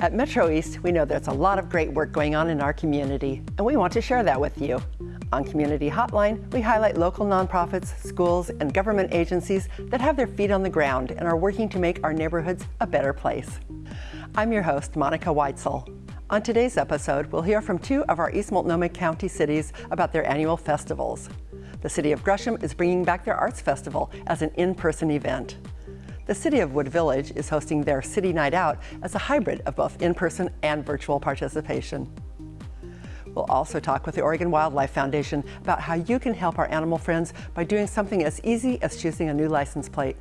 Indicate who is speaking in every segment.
Speaker 1: At Metro East, we know there's a lot of great work going on in our community, and we want to share that with you. On Community Hotline, we highlight local nonprofits, schools, and government agencies that have their feet on the ground and are working to make our neighborhoods a better place. I'm your host, Monica Weitzel. On today's episode, we'll hear from two of our East Multnomah County cities about their annual festivals. The City of Gresham is bringing back their Arts Festival as an in-person event. The City of Wood Village is hosting their City Night Out as a hybrid of both in-person and virtual participation. We'll also talk with the Oregon Wildlife Foundation about how you can help our animal friends by doing something as easy as choosing a new license plate.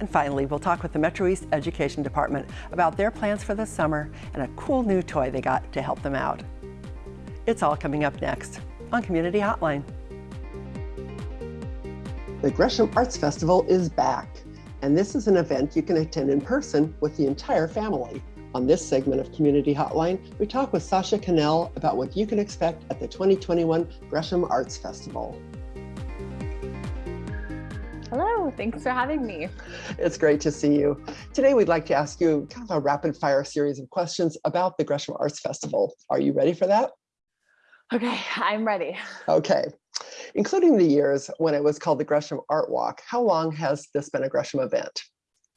Speaker 1: And finally, we'll talk with the Metro East Education Department about their plans for the summer and a cool new toy they got to help them out. It's all coming up next on Community Hotline. The Gresham Arts Festival is back and this is an event you can attend in person with the entire family. On this segment of Community Hotline, we talk with Sasha Cannell about what you can expect at the 2021 Gresham Arts Festival.
Speaker 2: Hello, thanks for having me.
Speaker 1: It's great to see you. Today we'd like to ask you kind of a rapid fire series of questions about the Gresham Arts Festival. Are you ready for that?
Speaker 2: Okay, I'm ready.
Speaker 1: Okay including the years when it was called the Gresham Art Walk. How long has this been a Gresham event?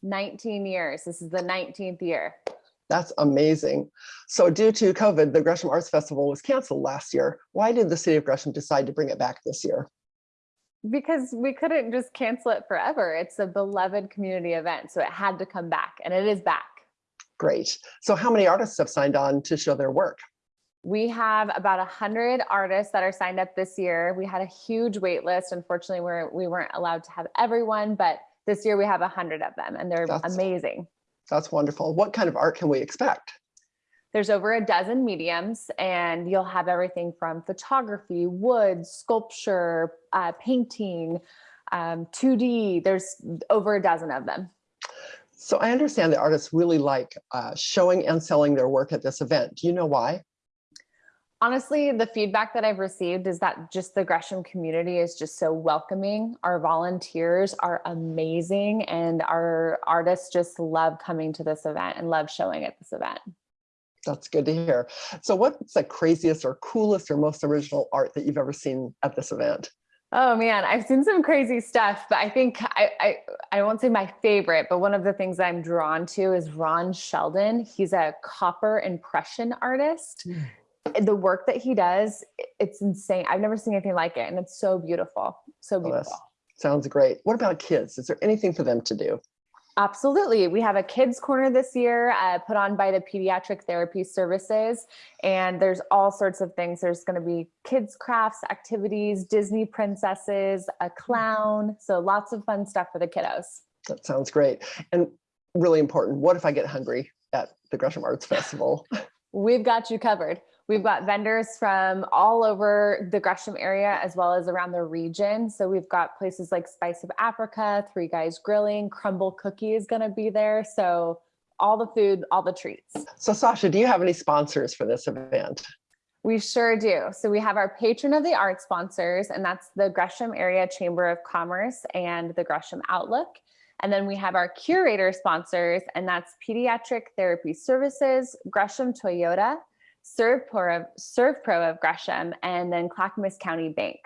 Speaker 2: 19 years. This is the 19th year.
Speaker 1: That's amazing. So due to COVID, the Gresham Arts Festival was canceled last year. Why did the city of Gresham decide to bring it back this year?
Speaker 2: Because we couldn't just cancel it forever. It's a beloved community event, so it had to come back and it is back.
Speaker 1: Great. So how many artists have signed on to show their work?
Speaker 2: We have about a hundred artists that are signed up this year. We had a huge wait list. Unfortunately, we're, we weren't allowed to have everyone, but this year we have a hundred of them and they're that's, amazing.
Speaker 1: That's wonderful. What kind of art can we expect?
Speaker 2: There's over a dozen mediums and you'll have everything from photography, wood, sculpture, uh, painting, um, 2D. There's over a dozen of them.
Speaker 1: So I understand that artists really like uh, showing and selling their work at this event. Do you know why?
Speaker 2: Honestly, the feedback that I've received is that just the Gresham community is just so welcoming. Our volunteers are amazing and our artists just love coming to this event and love showing at this event.
Speaker 1: That's good to hear. So what's the craziest or coolest or most original art that you've ever seen at this event?
Speaker 2: Oh man, I've seen some crazy stuff, but I think I, I, I won't say my favorite, but one of the things I'm drawn to is Ron Sheldon. He's a copper impression artist. Mm the work that he does, it's insane. I've never seen anything like it. And it's so beautiful. So oh, beautiful. Oh,
Speaker 1: sounds great. What about kids? Is there anything for them to do?
Speaker 2: Absolutely. We have a kids corner this year uh, put on by the pediatric therapy services. And there's all sorts of things. There's going to be kids crafts, activities, Disney princesses, a clown. So lots of fun stuff for the kiddos.
Speaker 1: That sounds great. And really important. What if I get hungry at the Gresham Arts Festival?
Speaker 2: We've got you covered. We've got vendors from all over the Gresham area as well as around the region. So we've got places like Spice of Africa, Three Guys Grilling, Crumble Cookie is going to be there. So all the food, all the treats.
Speaker 1: So Sasha, do you have any sponsors for this event?
Speaker 2: We sure do. So we have our patron of the art sponsors, and that's the Gresham Area Chamber of Commerce and the Gresham Outlook. And then we have our curator sponsors, and that's Pediatric Therapy Services, Gresham Toyota, SERVPRO of, SERVPRO of Gresham, and then Clackamas County Bank.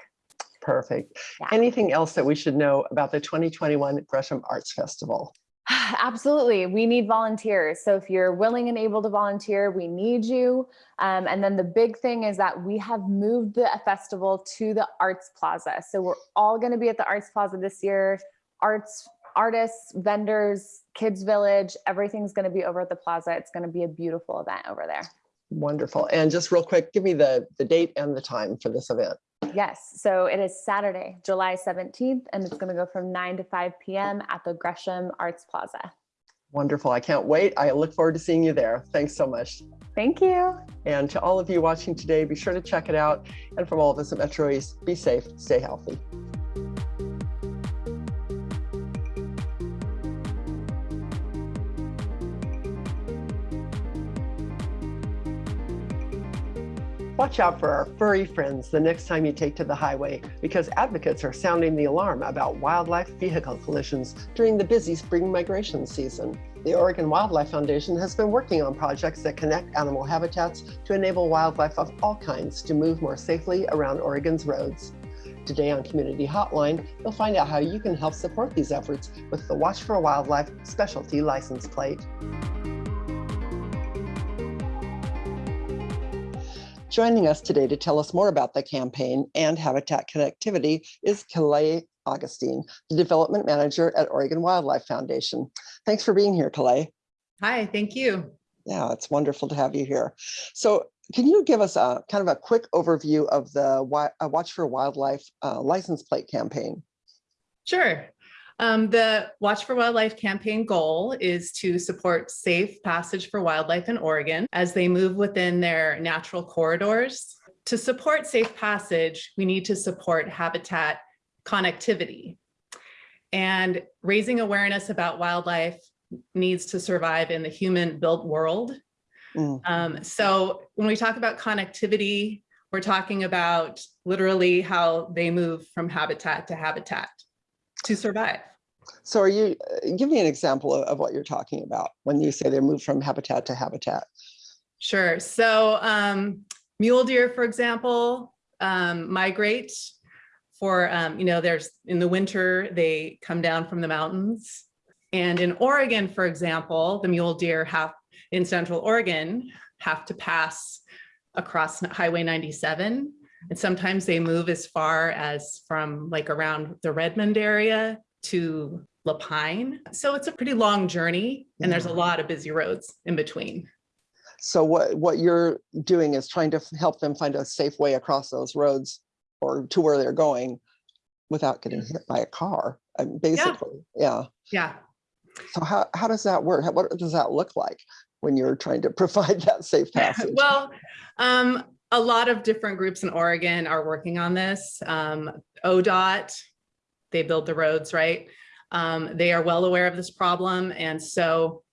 Speaker 1: Perfect. Yeah. Anything else that we should know about the 2021 Gresham Arts Festival?
Speaker 2: Absolutely. We need volunteers. So if you're willing and able to volunteer, we need you. Um, and then the big thing is that we have moved the festival to the Arts Plaza. So we're all going to be at the Arts Plaza this year. Arts, artists, vendors, Kids Village, everything's going to be over at the plaza. It's going to be a beautiful event over there.
Speaker 1: Wonderful. And just real quick, give me the, the date and the time for this event.
Speaker 2: Yes, so it is Saturday, July 17th, and it's going to go from 9 to 5 p.m. at the Gresham Arts Plaza.
Speaker 1: Wonderful. I can't wait. I look forward to seeing you there. Thanks so much.
Speaker 2: Thank you.
Speaker 1: And to all of you watching today, be sure to check it out. And from all of us at Metro East, be safe, stay healthy. Watch out for our furry friends the next time you take to the highway because advocates are sounding the alarm about wildlife vehicle collisions during the busy spring migration season. The Oregon Wildlife Foundation has been working on projects that connect animal habitats to enable wildlife of all kinds to move more safely around Oregon's roads. Today on Community Hotline, you'll find out how you can help support these efforts with the Watch for Wildlife specialty license plate. Joining us today to tell us more about the campaign and habitat connectivity is Calais Augustine, the Development Manager at Oregon Wildlife Foundation. Thanks for being here, Calais.
Speaker 3: Hi, thank you.
Speaker 1: Yeah, it's wonderful to have you here. So can you give us a kind of a quick overview of the uh, Watch for Wildlife uh, license plate campaign?
Speaker 3: Sure. Um, the Watch for Wildlife campaign goal is to support safe passage for wildlife in Oregon as they move within their natural corridors. To support safe passage, we need to support habitat connectivity. And raising awareness about wildlife needs to survive in the human built world.
Speaker 1: Mm,
Speaker 3: Um, so when we talk about connectivity, we're talking about literally how they move from habitat to habitat to survive.
Speaker 1: So are you, uh, give me an example of, of what you're talking about when you say they move from habitat to habitat.
Speaker 3: Sure. So um, mule deer, for example, um, migrate for, um, you know, there's in the winter, they come down from the mountains. And in Oregon, for example, the mule deer have in central Oregon have to pass across Highway 97. And sometimes they move as far as from like around the Redmond area to La Pine. So it's a pretty long journey and there's a lot of busy roads in between.
Speaker 1: So what, what you're doing is trying to help them find a safe way across those roads or to where they're going without getting hit by a car, uh, basically. Yeah.
Speaker 3: Yeah.
Speaker 1: So how, how does that work? How- What does that look like when you're trying to provide that safe passage?
Speaker 3: Well, um, a lot of different groups in Oregon are working on this. Um, ODOT, they build the roads, right? Um, they are well aware of this problem. And so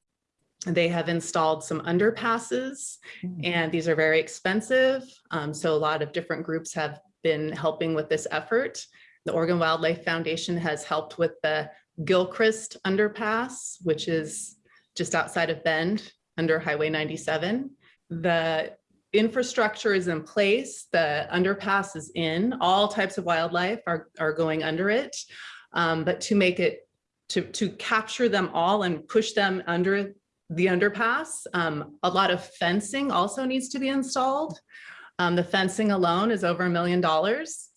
Speaker 3: they have installed some underpasses
Speaker 1: Mm.
Speaker 3: and these are very expensive. Um, so a lot of different groups have been helping with this effort. The Oregon Wildlife Foundation has helped with the Gilchrist underpass, which is just outside of Bend under Highway 97. The infrastructure is in place, the underpass is in, all types of wildlife are, are going under it. Um, but to make it, to, to capture them all and push them under the underpass, um, a lot of fencing also needs to be installed. Um, the fencing alone is over a million dollars.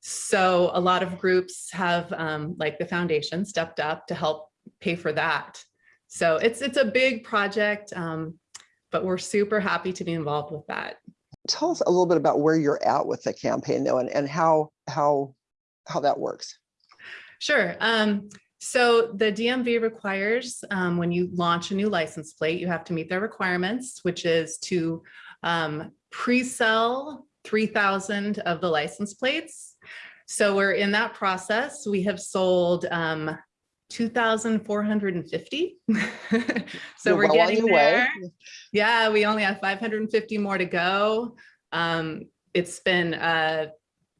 Speaker 3: So a lot of groups have, um, like the foundation, stepped up to help pay for that. So it's it's a big project, um, but we're super happy to be involved with that.
Speaker 1: Tell us a little bit about where you're at with the campaign though, and, and how, how, how that works.
Speaker 3: Sure. Um, so the DMV requires um, when you launch a new license plate, you have to meet their requirements, which is to um, pre-sell 3,000 of the license plates. So we're in that process. We have sold um, 2,450. so
Speaker 1: You're
Speaker 3: we're
Speaker 1: well
Speaker 3: getting
Speaker 1: your way.
Speaker 3: there. Yeah, we only have 550 more to go. Um, it's been a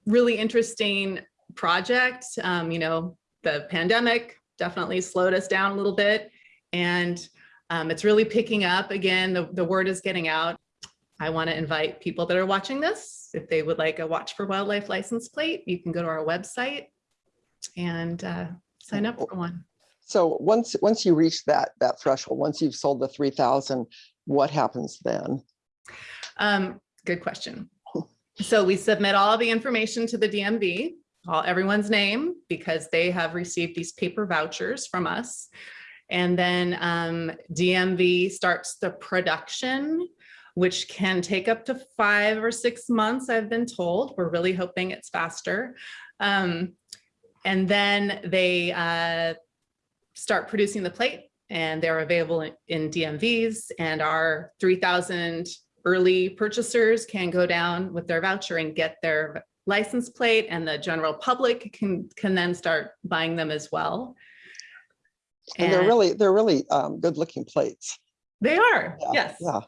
Speaker 3: really interesting project. Um, you know, the pandemic definitely slowed us down a little bit and um, it's really picking up again. The, the word is getting out. I want to invite people that are watching this, if they would like a Watch for Wildlife license plate, you can go to our website and uh, sign up for one.
Speaker 1: So once, once you reach that, that threshold, once you've sold the 3,000, what happens then?
Speaker 3: Um, good question. So we submit all the information to the DMV, all everyone's name, because they have received these paper vouchers from us. And then um, DMV starts the production, which can take up to five or six months, I've been told. We're really hoping it's faster. Um, and then they uh, start producing the plate and they're available in- DMVs and our 3,000 early purchasers can go down with their voucher and get their license plate and the general public can, can then start buying them as well.
Speaker 1: And they're really, they're really um, good looking plates.
Speaker 3: They are,
Speaker 1: Yeah,
Speaker 3: yes.
Speaker 1: Yeah.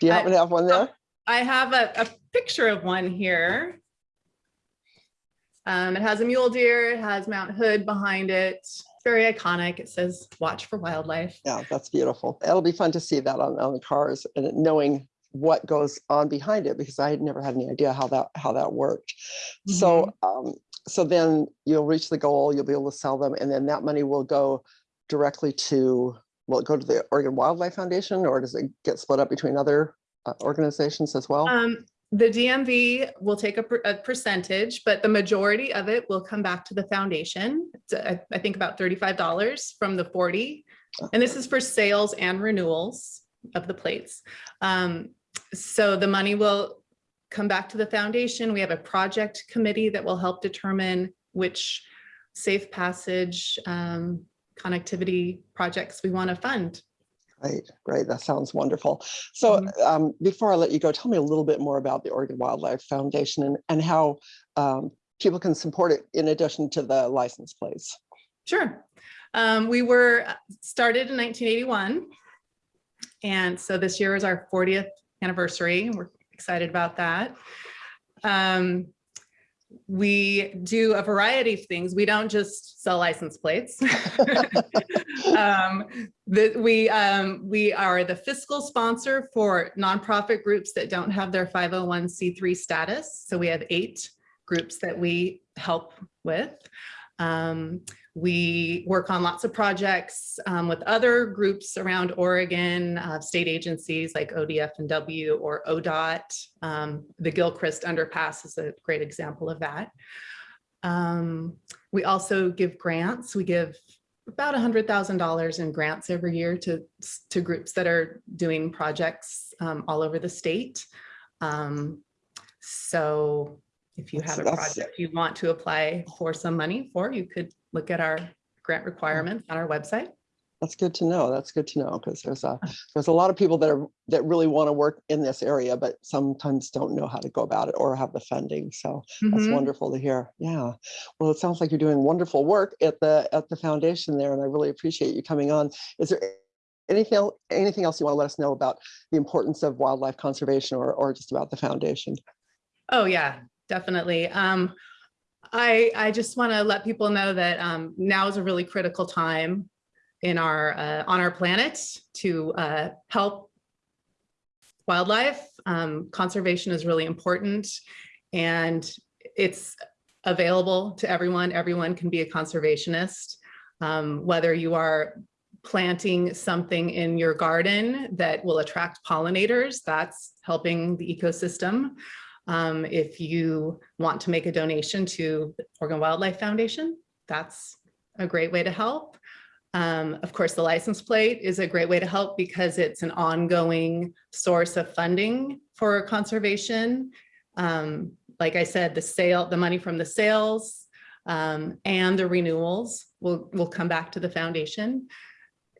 Speaker 1: Do you
Speaker 3: I-
Speaker 1: happen to have one there?
Speaker 3: I have a, a picture of one here. Um, it has a mule deer, it has Mount Hood behind it. Very iconic. It says watch for wildlife.
Speaker 1: Yeah, that's beautiful. It'll be fun to see that on, on the cars and knowing what goes on behind it because I had never had any idea how that how that worked. So um, so then you'll reach the goal, you'll be able to sell them, and then that money will go directly to will it go to the Oregon Wildlife Foundation or does it get split up between other uh, organizations as well?
Speaker 3: Um, the DMV will take a, a percentage, but the majority of it will come back to the foundation. Uh, I, think about thirty-five dollars from the forty. And this is for sales and renewals of the plates. Um, so the money will come back to the foundation. We have a project committee that will help determine which safe passage um, connectivity projects we want to fund.
Speaker 1: Great, great. That sounds wonderful. So
Speaker 3: Mhm.
Speaker 1: um, before I let you go, tell me a little bit more about the Oregon Wildlife Foundation and, and how um, people can support it in addition to the license plates.
Speaker 3: Sure. Um, we were uh, started in 1981. And so this year is our 40th anniversary. We're excited about that. Um, we do a variety of things. We don't just sell license plates. um, the, we, um, we are the fiscal sponsor for nonprofit groups that don't have their 501c3 status. So we have eight groups that we help with. Um, we work on lots of projects um, with other groups around Oregon, uh, state agencies like ODF and W or ODOT. Um, the Gilchrist Underpass is a great example of that. Um, we also give grants. We give about $100,000 in grants every year to, to groups that are doing projects um, all over the state. Um, so if you have a project you want to apply for some money for, you could look at our grant requirements on our website.
Speaker 1: That's good to know. That's good to know because there's a there's a lot of people that are that really want to work in this area, but sometimes don't know how to go about it or have the funding. So that's
Speaker 3: Mhm.
Speaker 1: wonderful to hear. Yeah. Well, it sounds like you're doing wonderful work at the at the foundation there, and I really appreciate you coming on. Is there anything el- anything else you want to let us know about the importance of wildlife conservation or or just about the foundation?
Speaker 3: Oh, yeah, definitely. Um, I, I just want to let people know that um, now is a really critical time in our, uh, on our planet to uh, help wildlife. Um, conservation is really important and it's available to everyone. Everyone can be a conservationist. Um, whether you are planting something in your garden that will attract pollinators, that's helping the ecosystem. Um, if you want to make a donation to the Oregon Wildlife Foundation, that's a great way to help. Um, of course, the license plate is a great way to help because it's an ongoing source of funding for conservation. Um, like I said, the sale, the money from the sales um, and the renewals will, will come back to the foundation.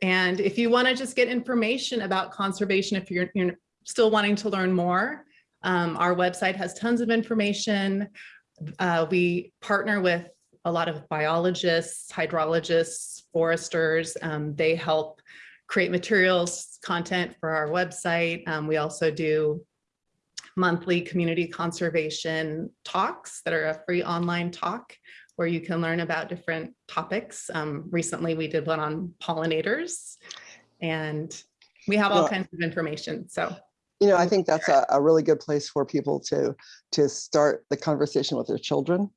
Speaker 3: And if you want to just get information about conservation, if you're, you're still wanting to learn more, um, our website has tons of information. Uh, we partner with a lot of biologists, hydrologists, foresters. Um, they help create materials, content for our website. Um, we also do monthly community conservation talks that are a free online talk where you can learn about different topics. Um, recently, we did one on pollinators and we have all
Speaker 1: Well-
Speaker 3: kinds of information. So
Speaker 1: You know, I think that's a, a really good place for people to to start the conversation with their children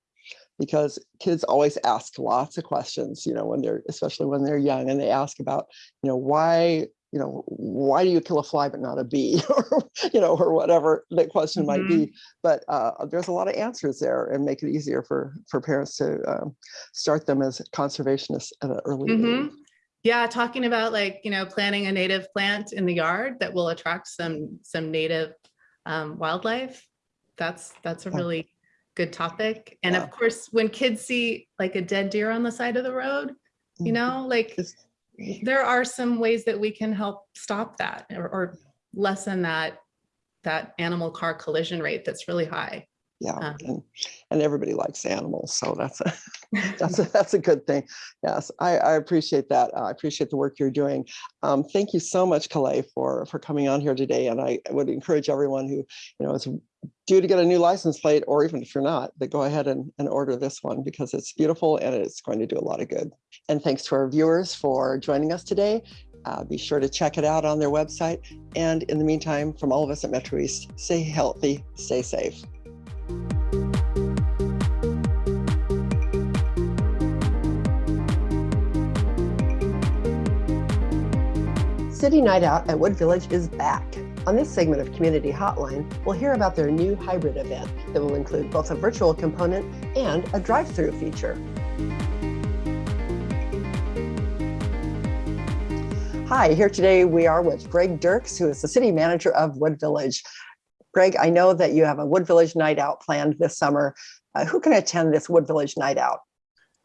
Speaker 1: because kids always ask lots of questions, you know, when they're especially when they're young and they ask about, you know, why, you know, why do you kill a fly but not a bee or, you know, or whatever the question might be. But uh, there's a lot of answers there and make it easier for for parents to um, start them as conservationists at an early
Speaker 3: Mhm.
Speaker 1: age.
Speaker 3: Yeah, talking about like, you know, planting a native plant in the yard that will attract some, some native um, wildlife. That's, that's a really good topic. And
Speaker 1: Yeah.
Speaker 3: of course, when kids see like a dead deer on the side of the road, you
Speaker 1: Mhm.
Speaker 3: know, like there are some ways that we can help stop that or, or lessen that, that animal car collision rate that's really high.
Speaker 1: Yeah,
Speaker 3: Um,
Speaker 1: and, and everybody likes animals, so that's a, that's a, that's a good thing. Yes, I, I appreciate that. Uh, I appreciate the work you're doing. Um, thank you so much, Calais, for for coming on here today. And I would encourage everyone who you know is due to get a new license plate, or even if you're not, then go ahead and, and order this one because it's beautiful and it's going to do a lot of good. And thanks to our viewers for joining us today. Uh, be sure to check it out on their website. And in the meantime, from all of us at Metro East, stay healthy, stay safe. City Night Out at Wood Village is back. On this segment of Community Hotline, we'll hear about their new hybrid event that will include both a virtual component and a drive-through feature. Hi, here today we are with Greg Dirks, who is the city manager of Wood Village. Greg, I know that you have a Wood Village Night Out planned this summer. Uh, who can attend this Wood Village Night Out?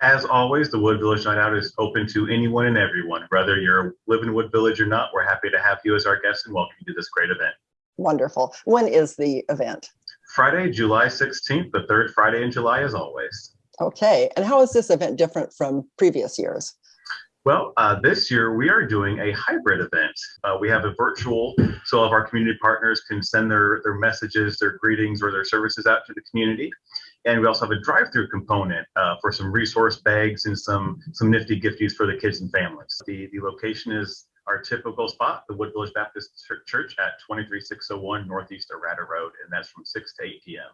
Speaker 4: As always, the Wood Village Night Out is open to anyone and everyone. Whether you're live in Wood Village or not, we're happy to have you as our guest and welcome you to this great event.
Speaker 1: Wonderful. When is the event?
Speaker 4: Friday, July 16th, the third Friday in July as always.
Speaker 1: Okay, and how is this event different from previous years?
Speaker 4: Well, uh, this year we are doing a hybrid event. Uh, we have a virtual, so all of our community partners can send their, their messages, their greetings, or their services out to the community. And we also have a drive-through component uh, for some resource bags and some, some nifty gifties for the kids and families. The, the location is our typical spot, the Wood Village Baptist Church at 23601 Northeast Arata Road, and that's from 6 to 8 p.m.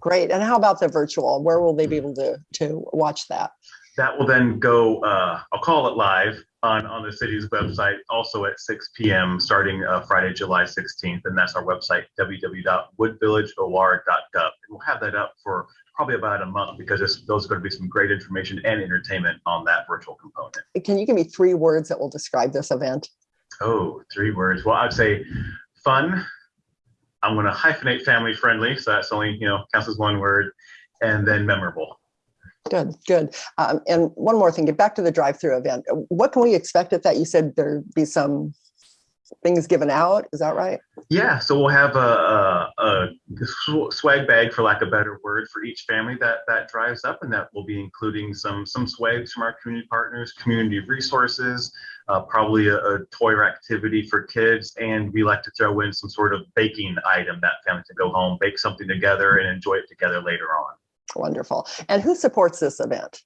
Speaker 1: Great. And how about the virtual? Where will they be able to, to watch that?
Speaker 4: That will then go, uh, I'll call it live on, on the city's website, also at 6 p.m. starting uh, Friday, July 16th. And that's our website, www.woodvillageor.gov. And we'll have that up for probably about a month because there's, those are going to be some great information and entertainment on that virtual component.
Speaker 1: Can you give me three words that will describe this event?
Speaker 4: Oh, three words. Well, I'd say fun. I'm going to hyphenate family friendly. So that's only, you know, counts as one word. And then memorable.
Speaker 1: Good, good. Um, and one more thing, get back to the drive-through event. What can we expect at that? You said there'd be some things given out. Is that right?
Speaker 4: Yeah. So we'll have a, a, a, swag bag, for lack of a better word, for each family that that drives up, and that will be including some some swags from our community partners, community resources, uh, probably a, a toy or activity for kids, and we like to throw in some sort of baking item that family can go home, bake something together, and enjoy it together later on.
Speaker 1: Wonderful. And who supports this event?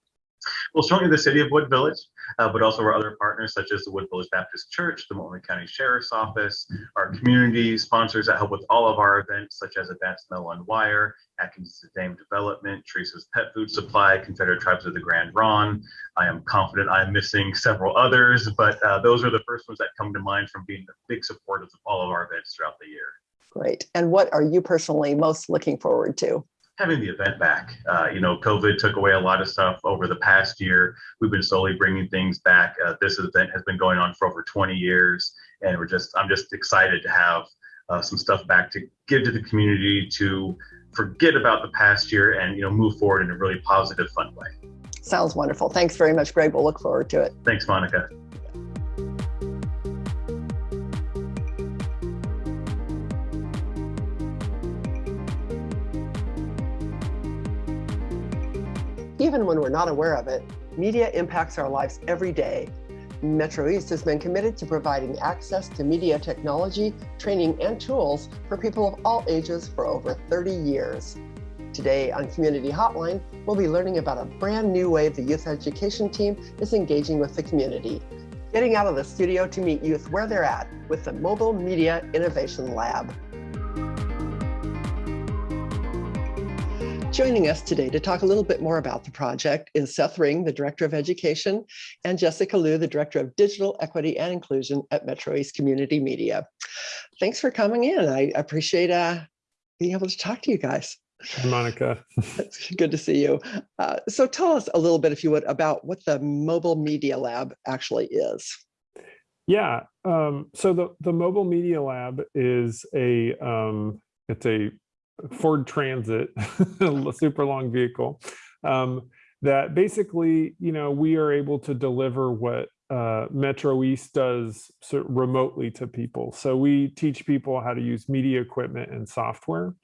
Speaker 4: Well, certainly the city of Wood Village, uh, but also our other partners such as the Wood Village Baptist Church, the Multnomah County Sheriff's Office, our community sponsors that help with all of our events such as Advanced Metal and Wire, Atkins Dame Development, Teresa's Pet Food Supply, Confederated Tribes of the Grand Ronde. I am confident I'm missing several others, but uh, those are the first ones that come to mind from being the big supporters of all of our events throughout the year.
Speaker 1: Great. And what are you personally most looking forward to?
Speaker 4: Having the event back. Uh, you know, COVID took away a lot of stuff over the past year. We've been slowly bringing things back. Uh, this event has been going on for over 20 years, and we're just I'm just excited to have uh, some stuff back to give to the community to forget about the past year and you know move forward in a really positive, fun way.
Speaker 1: Sounds wonderful. Thanks very much, Greg. We'll look forward to it.
Speaker 4: Thanks, Monica.
Speaker 1: Even when we're not aware of it, media impacts our lives every day. Metro East has been committed to providing access to media technology, training, and tools for people of all ages for over 30 years. Today on Community Hotline, we'll be learning about a brand new way the youth education team is engaging with the community. Getting out of the studio to meet youth where they're at with the Mobile Media Innovation Lab. Joining us today to talk a little bit more about the project is Seth Ring, the Director of Education, and Jessica Liu, the Director of Digital Equity and Inclusion at Metro East Community Media. Thanks for coming in. I appreciate uh, being able to talk to you guys.
Speaker 5: Monica.
Speaker 1: It's good to see you. Uh, so tell us a little bit, if you would, about what the Mobile Media Lab actually is.
Speaker 5: Yeah, um, so the, the Mobile Media Lab is a, um, it's a Ford Transit, a super long vehicle, um, that basically, you know, we are able to deliver what uh, Metro East does remotely to people. So we teach people how to use media equipment and software.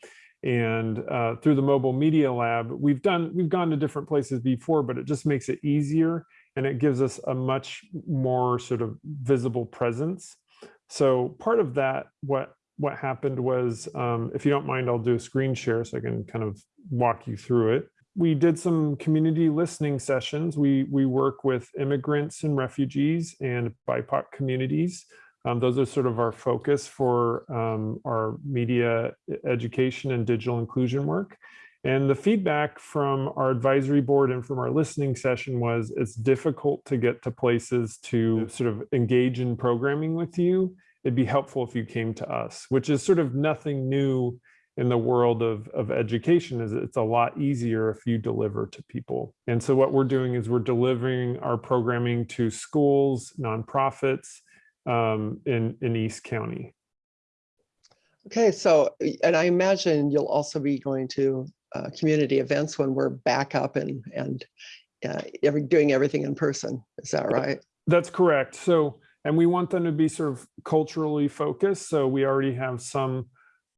Speaker 5: And uh, through the mobile media lab, we've done we've gone to different places before, but it just makes it easier and it gives us a much more sort of visible presence. So part of that, what what happened was, um, if you don't mind, I'll do a screen share so I can kind of walk you through it. We did some community listening sessions. We, we work with immigrants and refugees and BIPOC communities. Um, those are sort of our focus for um, our media education and digital inclusion work. And the feedback from our advisory board and from our listening session was it's difficult to get to places to sort of engage in programming with you. It'd be helpful if you came to us, which is sort of nothing new in the world of, of education is it's a lot easier if you deliver to people. And so what we're doing is we're delivering our programming to schools, nonprofits um, in, in East County.
Speaker 1: Okay, so, and I imagine you'll also be going to uh, community events when we're back up and, and uh, every, doing everything in person. Is that right?
Speaker 5: That's correct. So, and we want them to be sort of culturally focused. So we already have some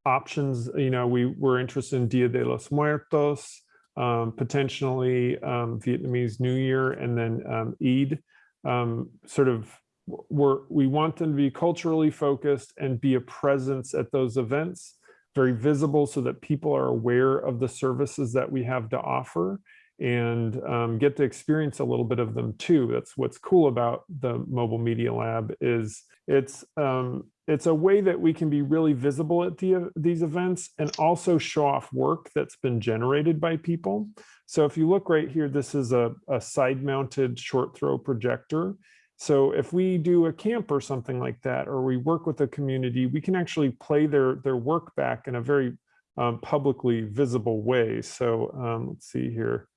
Speaker 5: options. You know, we were interested in Dia de los Muertos, um, potentially um, Vietnamese New Year, and then um, Eid. Um, sort of, we're, we want them to be culturally focused and be a presence at those events, very visible so that people are aware of the services that we have to offer and um, get to experience a little bit of them too. That's what's cool about the Mobile Media Lab is it's um, it's a way that we can be really visible at the, these events and also show off work that's been generated by people. So if you look right here, this is a, a side mounted short throw projector. So if we do a camp or something like that, or we work with a community, we can actually play their, their work back in a very um, publicly visible way. So um, let's see here.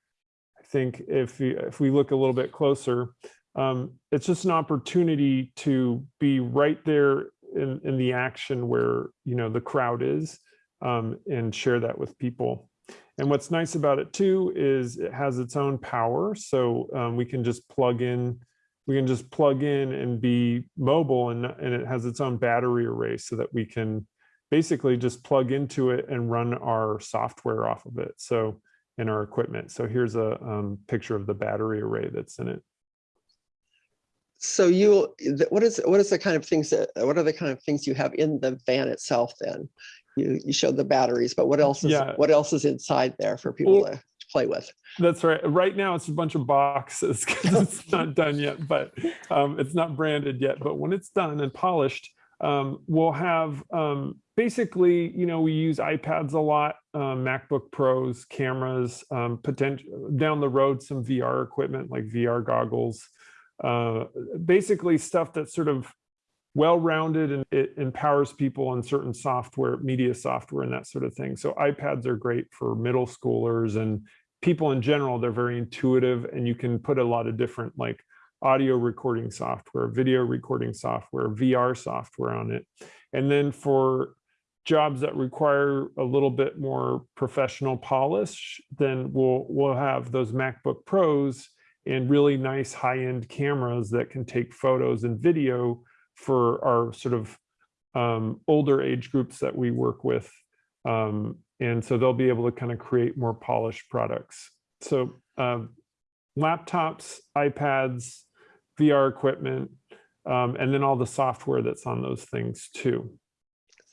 Speaker 5: Think if we, if we look a little bit closer, um, it's just an opportunity to be right there in, in the action where, you know, the crowd is um, and share that with people. And what's nice about it too is it has its own power. So um, we can just plug in, we can just plug in and be mobile and, and it has its own battery array so that we can basically just plug into it and run our software off of it. So in our equipment. So here's a um, picture of the battery array that's in it.
Speaker 1: So you, what is, what is the kind of things that, what are the kind of things you have in the van itself then? You, you showed the batteries, but what else is,
Speaker 5: Yeah.
Speaker 1: what else is inside there for people
Speaker 5: Well-
Speaker 1: to play with?
Speaker 5: That's right. Right now, it's a bunch of boxes because it's not done yet, but um, it's not branded yet. But when it's done and polished, um, we'll have um, basically, you know, we use iPads a lot, um, MacBook Pros, cameras, um, potential down the road, some VR equipment like VR goggles, uh, basically stuff that's sort of well-rounded and it empowers people on certain software, media software and that sort of thing. So iPads are great for middle schoolers and people in general. They're very intuitive and you can put a lot of different like audio recording software, video recording software, VR software on it. And then for jobs that require a little bit more professional polish, then we'll we'll have those MacBook Pros and really nice high-end cameras that can take photos and video for our sort of um, older age groups that we work with. Um, and so they'll be able to kind of create more polished products. So um, laptops, iPads, VR equipment, um, and then all the software that's on those things too.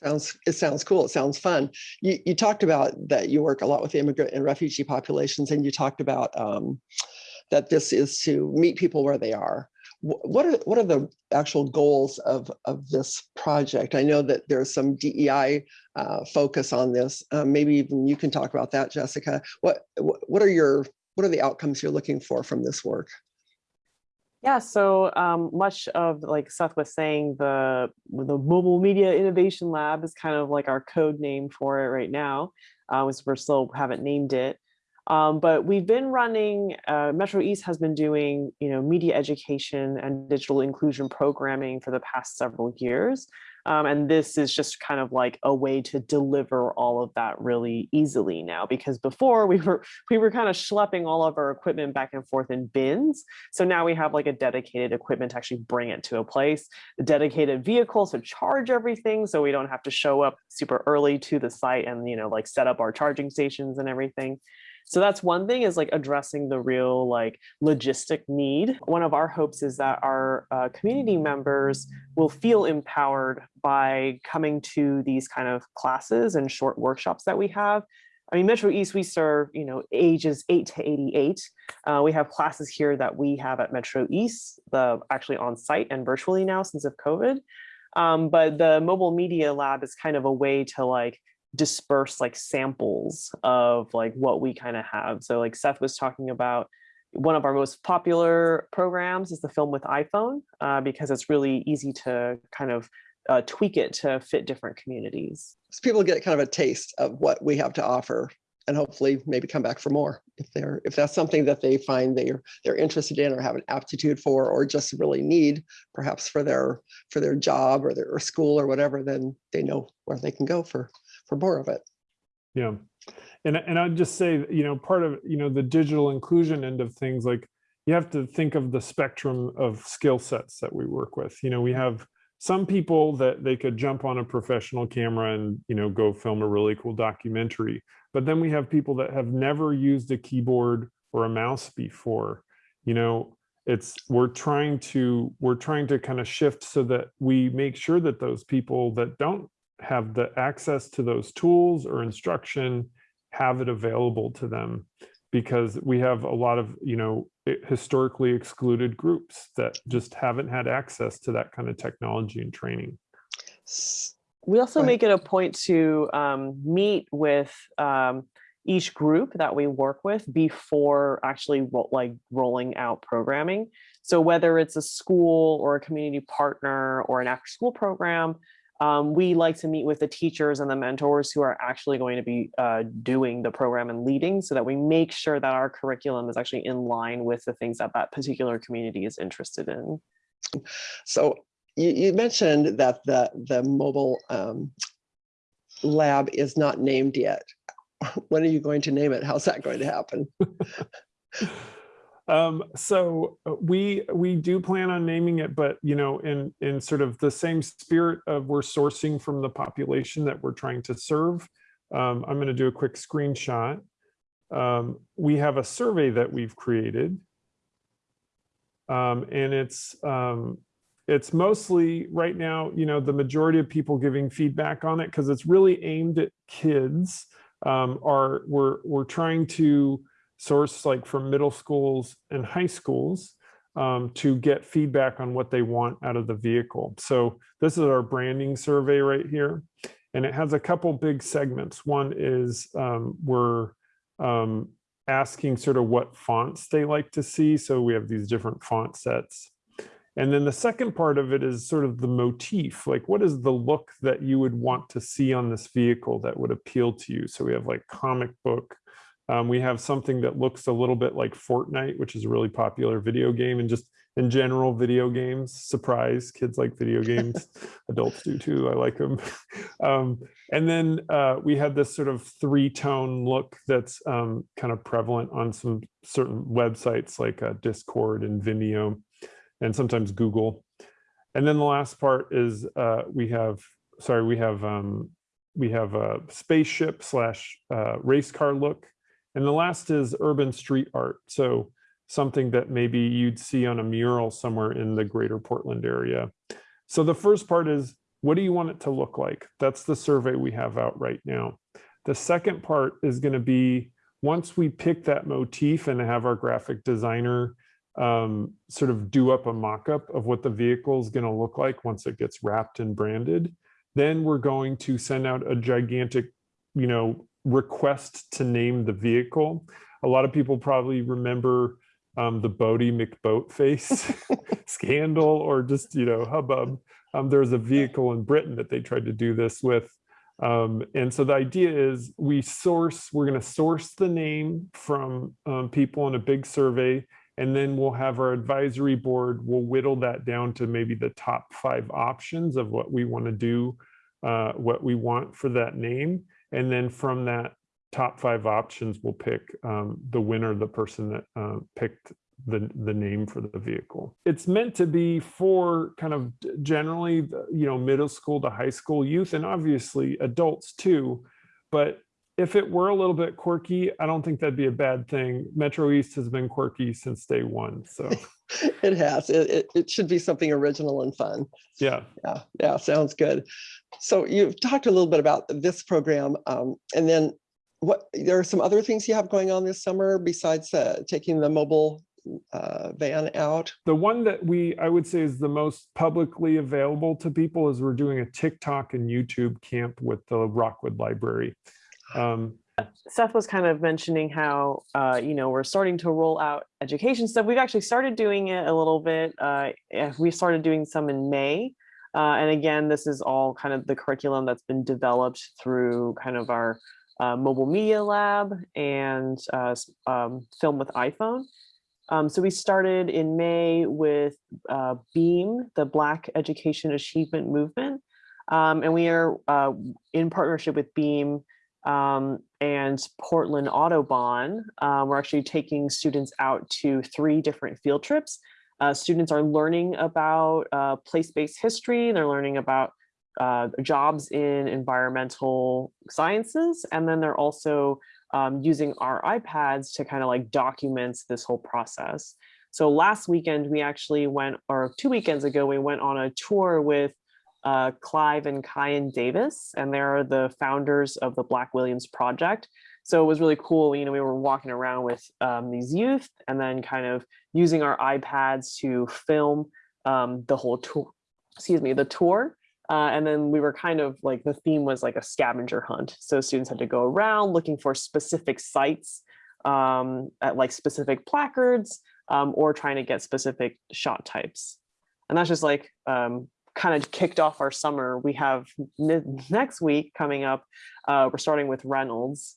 Speaker 1: Sounds, it sounds cool. It sounds fun. You, you talked about that you work a lot with immigrant and refugee populations and you talked about um, that this is to meet people where they are. What are, what are the actual goals of, of this project? I know that there's some DEI uh, focus on this. Uh, Maybe even you can talk about that, Jessica. What what are your, what are the outcomes you're looking for from this work?
Speaker 6: Yeah, so um, much of like Seth was saying, the the Mobile Media Innovation Lab is kind of like our code name for it right now, uh, as we're still haven't named it. Um, but we've been running, uh, Metro East has been doing, you know, media education and digital inclusion programming for the past several years. Um, and this is just kind of like a way to deliver all of that really easily now, because before we were we were kind of schlepping all of our equipment back and forth in bins. So now we have like a dedicated equipment to actually bring it to a place, a dedicated vehicle to charge everything. So we don't have to show up super early to the site and, you know, like set up our charging stations and everything. So that's one thing is like addressing the real like logistic need. One of our hopes is that our uh, community members will feel empowered by coming to these kind of classes and short workshops that we have. I mean, Metro East, we serve, you know, ages 8 to 88. Uh, we have classes here that we have at Metro East, the actually on site and virtually now since of COVID. Um, but the mobile media lab is kind of a way to like disperse like samples of like what we kind of have. So like Seth was talking about one of our most popular programs is the film with iPhone uh, because it's really easy to kind of uh, tweak it to fit different communities.
Speaker 7: So people get kind of a taste of what we have to offer and hopefully maybe come back for more if they're if that's something that they find they're they're interested in or have an aptitude for or just really need perhaps for their for their job or their or school or whatever then they know where they can go for for more of it
Speaker 5: Yeah. And, and I'd just say, you know, part of, you know, the digital inclusion end of things, like you have to think of the spectrum of skill sets that we work with. You know, we have some people that they could jump on a professional camera and, you know, go film a really cool documentary. But then we have people that have never used a keyboard or a mouse before. You know, it's we're trying to we're trying to kind of shift so that we make sure that those people that don't have the access to those tools or instruction have it available to them because we have a lot of you know historically excluded groups that just haven't had access to that kind of technology and training
Speaker 6: we also
Speaker 7: Right.
Speaker 6: make it a point to um, meet with um, each group that we work with before actually ro- like rolling out programming. So whether it's a school or a community partner or an after school program, um, we like to meet with the teachers and the mentors who are actually going to be uh, doing the program and leading so that we make sure that our curriculum is actually in line with the things that that particular community is interested in.
Speaker 7: so you, you mentioned that the the mobile um, lab is not named yet. When are you going to name it? How's that going to happen
Speaker 5: um so uh, we we do plan on naming it but you know in in sort of the same spirit of we're sourcing from the population that we're trying to serve um, i'm going to do a quick screenshot. Um, we have a survey that we've created. Um, and it's um, it's mostly right now you know the majority of people giving feedback on it because it's really aimed at kids. Um, are we're we're trying to source like from middle schools and high schools um, to get feedback on what they want out of the vehicle. So this is our branding survey right here. And it has a couple big segments. One is um, we're um, asking sort of what fonts they like to see. So we have these different font sets. And then the second part of it is sort of the motif, like what is the look that you would want to see on this vehicle that would appeal to you? So we have like comic book, um, we have something that looks a little bit like Fortnite, which is a really popular video game and just in general video games. Surprise, kids like video games. Adults do too. I like them. um, and then uh, we had this sort of three-tone look that's um, kind of prevalent on some certain websites like uh, Discord and Vimeo and sometimes Google. And then the last part is uh, we have, sorry, we have um, we have a spaceship slash uh, race car look. And the last is urban street art. So something that maybe you'd see on a mural somewhere in the greater Portland area. So the first part is, what do you want it to look like? That's the survey we have out right now. The second part is gonna be, once we pick that motif and have our graphic designer um, sort of do up a mock-up of what the vehicle is gonna look like once it gets wrapped and branded, then we're going to send out a gigantic, you know, request to name the vehicle. A lot of people probably remember um, the Boaty McBoatface scandal or just, you know, hubbub. Um, there's a vehicle in Britain that they tried to do this with. Um, and so the idea is we source, we're going to source the name from um, people in a big survey, and then we'll have our advisory board, we'll whittle that down to maybe the top five options of what we want to do, uh, what we want for that name. And then from that top five options, we'll pick um, the winner, the person that uh, picked the, the name for the vehicle. It's meant to be for kind of generally, you know, middle school to high school youth and obviously adults too, but if it were a little bit quirky, I don't think that'd be a bad thing. Metro East has been quirky since day one. So
Speaker 1: It has. It, it, it should be something original and fun.
Speaker 5: yeah.
Speaker 1: Yeah, yeah, sounds good. So you've talked a little bit about this program, um, and then what, there are some other things you have going on this summer besides uh, taking the mobile uh, van out?
Speaker 5: The one that we, I would say is the most publicly available to people is we're doing a TikTok and YouTube camp with the Rockwood Library. Um,
Speaker 6: Seth was kind of mentioning how, uh, you know, we're starting to roll out education stuff. We've actually started doing it a little bit. Uh, eh, we started doing some in May. Uh, and again, this is all kind of the curriculum that's been developed through kind of our uh, mobile media lab and uh, um, film with iPhone. Um, so we started in May with uh, BEAM, the Black Education Achievement Movement. Um, and we are uh, in partnership with BEAM um, and Portland Audubon. Um, we're actually taking students out to three different field trips. Uh, students are learning about uh, place-based history. They're learning about uh, jobs in environmental sciences. And then they're also um, using our iPads to kind of like document this whole process. So last weekend, we actually went, or two weekends ago, we went on a tour with uh, Cleo and Kayin Davis, and they're the founders of the Black Williams Project. So it was really cool. You know, we were walking around with um, these youth and then kind of using our iPads to film um, the whole tour, excuse me, the tour. Uh, and then we were kind of like, the theme was like a scavenger hunt. So students had to go around looking for specific sites um, at like specific placards um, or trying to get specific shot types. And that's just like um, kind of kicked off our summer. We have next week coming up, uh, we're starting with Reynolds.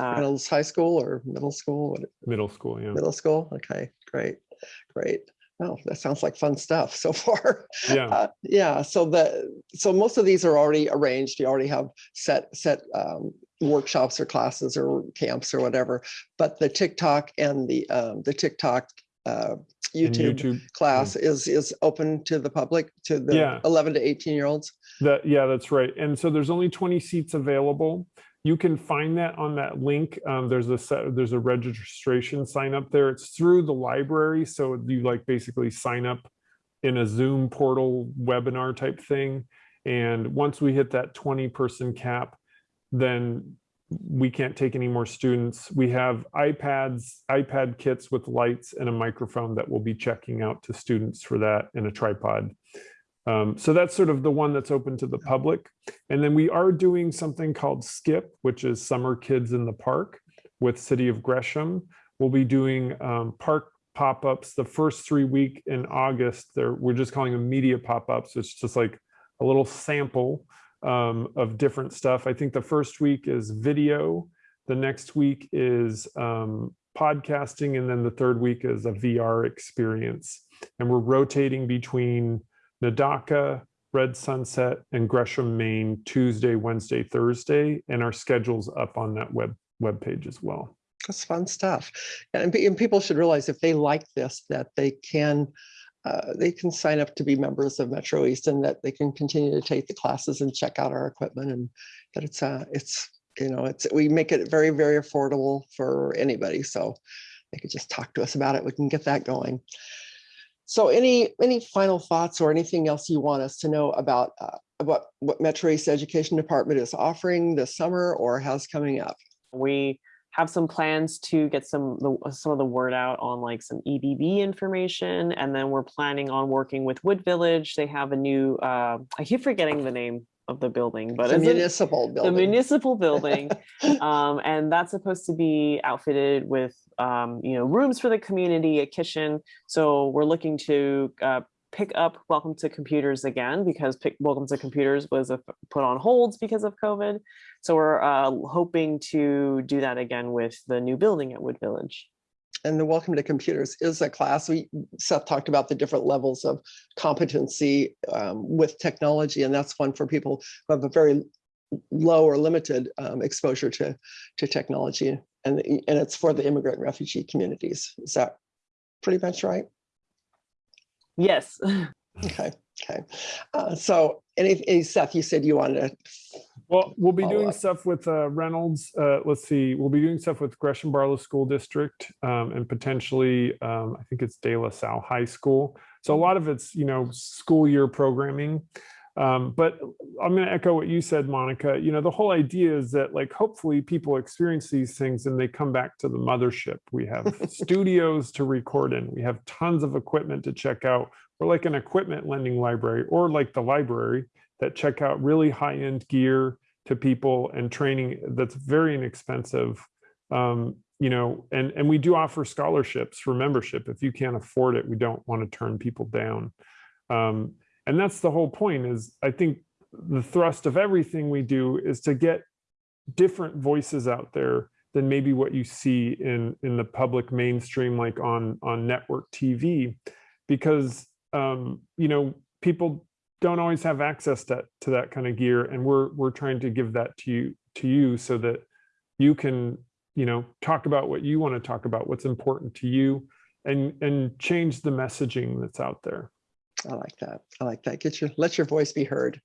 Speaker 6: Uh,
Speaker 1: Reynolds High School or middle school? What-
Speaker 5: middle school, yeah.
Speaker 1: Middle school? Okay, great, great. Oh, that sounds like fun stuff so far.
Speaker 5: Yeah.
Speaker 1: Uh, Yeah, so the, so most of these are already arranged. You already have set, set um, workshops or classes or camps or whatever. But the TikTok and the, um, the TikTok uh,
Speaker 5: And
Speaker 1: YouTube class is, is open to the public, to the
Speaker 5: Yeah.
Speaker 1: 11 to 18 year olds?
Speaker 5: That, yeah, that's right. And so there's only 20 seats available. You can find that on that link. Um, there's a set, there's a registration sign up there. It's through the library. So you like basically sign up in a Zoom portal webinar type thing. And once we hit that 20 person cap, then we can't take any more students. We have iPads, iPad kits with lights and a microphone that we'll be checking out to students for that and a tripod. Um, so that's sort of the one that's open to the public. And then we are doing something called SKIP, which is Summer Kids in the Park with City of Gresham. We'll be doing um, park pop-ups the first three week in August. There, we're just calling them media pop-ups. It's just like a little sample um, of different stuff. I think the first week is video. The next week is um, podcasting. And then the third week is a VR experience. And we're rotating between Nadaka, Red Sunset, and Gresham, Main, Tuesday, Wednesday, Thursday, and our schedule's up on that web webpage as well.
Speaker 1: That's fun stuff. And, and people should realize if they like this, that they can, uh, they can sign up to be members of Metro East and that they can continue to take the classes and check out our equipment and that it's, uh, it's, you know, it's, we make it very, very affordable for anybody. So they could just talk to us about it. We can get that going. So any, any final thoughts or anything else you want us to know about, uh, about what Metro East Education Department is offering this summer or has coming up?
Speaker 6: we have some plans to get some the, some of the word out on like some EBB information, and then we're planning on working with Wood Village. They have a new uh, I keep forgetting the name of the building, but
Speaker 1: The
Speaker 6: it's a-
Speaker 1: municipal building.
Speaker 6: the municipal building, um, and that's supposed to be outfitted with um, you know rooms for the community, a kitchen. So we're looking to uh, pick up Welcome to Computers again because pick, Welcome to Computers was a, put on holds because of COVID. So we're uh, hoping to do that again with the new building at Wood Village.
Speaker 1: And the Welcome to Computers is a class. We, Seth talked about the different levels of competency um, with technology, and that's one for people who have a very low or limited um, exposure to, to technology. And, and it's for the immigrant and refugee communities. Is that pretty much right?
Speaker 6: Yes.
Speaker 1: Okay, okay. Uh, So any, any- Seth, you said you wanted to
Speaker 5: Well, we'll be doing
Speaker 1: up.
Speaker 5: stuff with uh, Reynolds. Uh, let's see, we'll be doing stuff with Gresham Barlow School District um, and potentially, um, I think it's De La Salle High School. So a lot of it's, you know, school year programming. Um, but I'm going to echo what you said, Monica. You know, the whole idea is that, like, hopefully people experience these things and they come back to the mothership. We have studios to record in. We have tons of equipment to check out. We're like an equipment lending library, or like the library that check out really high-end gear to people and training that's very inexpensive. Um, you know, and and we do offer scholarships for membership. If you can't afford it, we don't want to turn people down. Um, and that's the whole point is I think the thrust of everything we do is to get different voices out there than maybe what you see in in the public mainstream like on on network TV because um you know people don't always have access to, to that kind of gear and we're we're trying to give that to you to you so that you can you know talk about what you want to talk about what's important to you and and change the messaging that's out there
Speaker 1: I like that. I like that. Get your, let your voice be heard.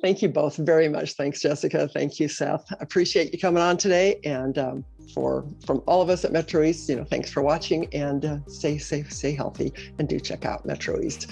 Speaker 1: Thank you both very much. Thanks, Jessica. Thank you, Seth. Appreciate you coming on today. And um, for from all of us at Metro East, you know, thanks for watching and uh, stay safe, stay healthy, and do check out Metro East.